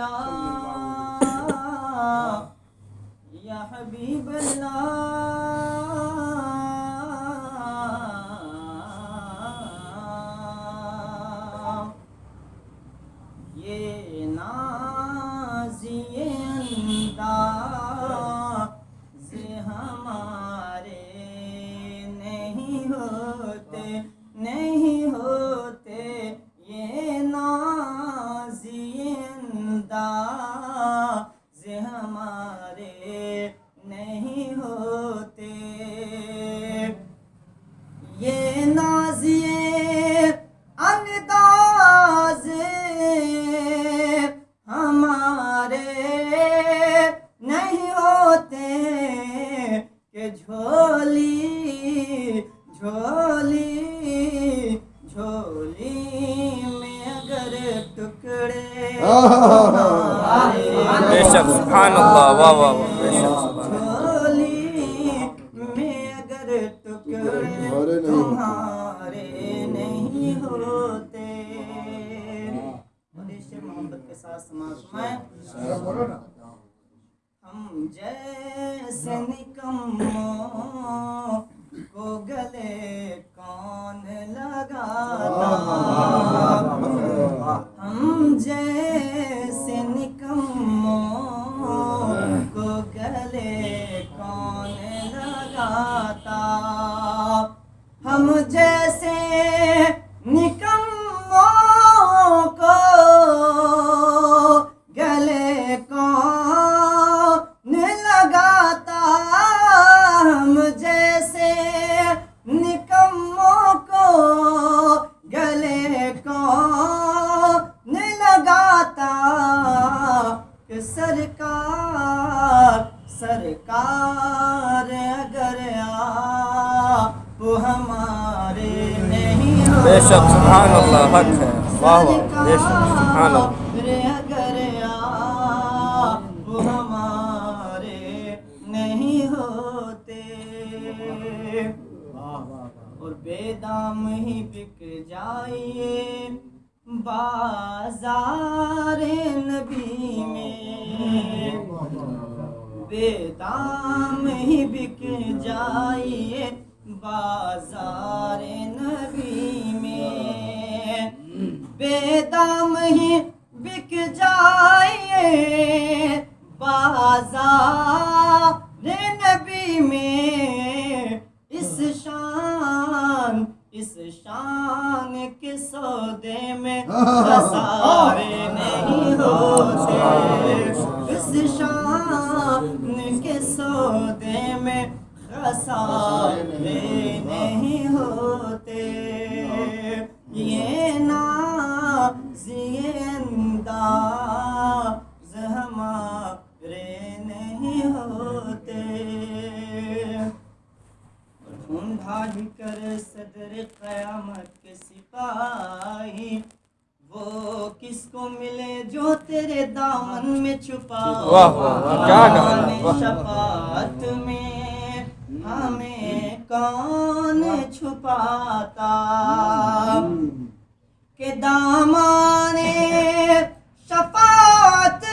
اللہ۔ یا حبیب اللہ۔ یہ نازی انداز ہمارے نہیں ہوتے نہیں بے شک سبحان اللہ واہ واہ واہ بے شک سبحان اللہ تمہارے نہیں ہوتے۔ محبت کے ساتھ سماج ہم جیسے نکموں کو گلے لگاتا ہم جیسے نکموں کو گلے کون لگاتا۔ ہم جیسے نکموں کو گلے کون لگاتا۔ کہ سرکار ہمارے نہیں بے شک سبحان اللہ حق ہے۔ واہ واہ بے شک سبحان اللہ۔ اگر آپ ہمارے نہیں ہوتے۔ اور بے دام ہی بک جائیے۔ بازار نبی میں۔ بے دام ہی بک جائیے۔ بازار نبی میں۔ بے دام ہی بک جائیے بازار نبی میں۔ اس شان اس شان کے سودے میں خسارے نہیں ہوتے۔ اس شان کے سودے میں خسارے نہیں ہوتے یہ نازی انداز ہمارے نہیں ہوتے ڈھونڈا ہی کر صدر قیامت کے سپاہی وہ کس کو ملے جو تیرے دامن میں چھپا شفاعت کون چھپاتا۔ کہ دامان شفاعت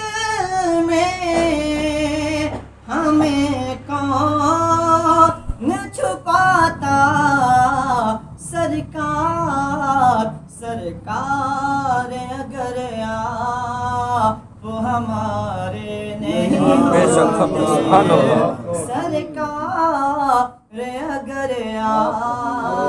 میں ہمیں کون چھپاتا۔ سرکار سرکار اگر آپ ہمارے نہیں بے شک حق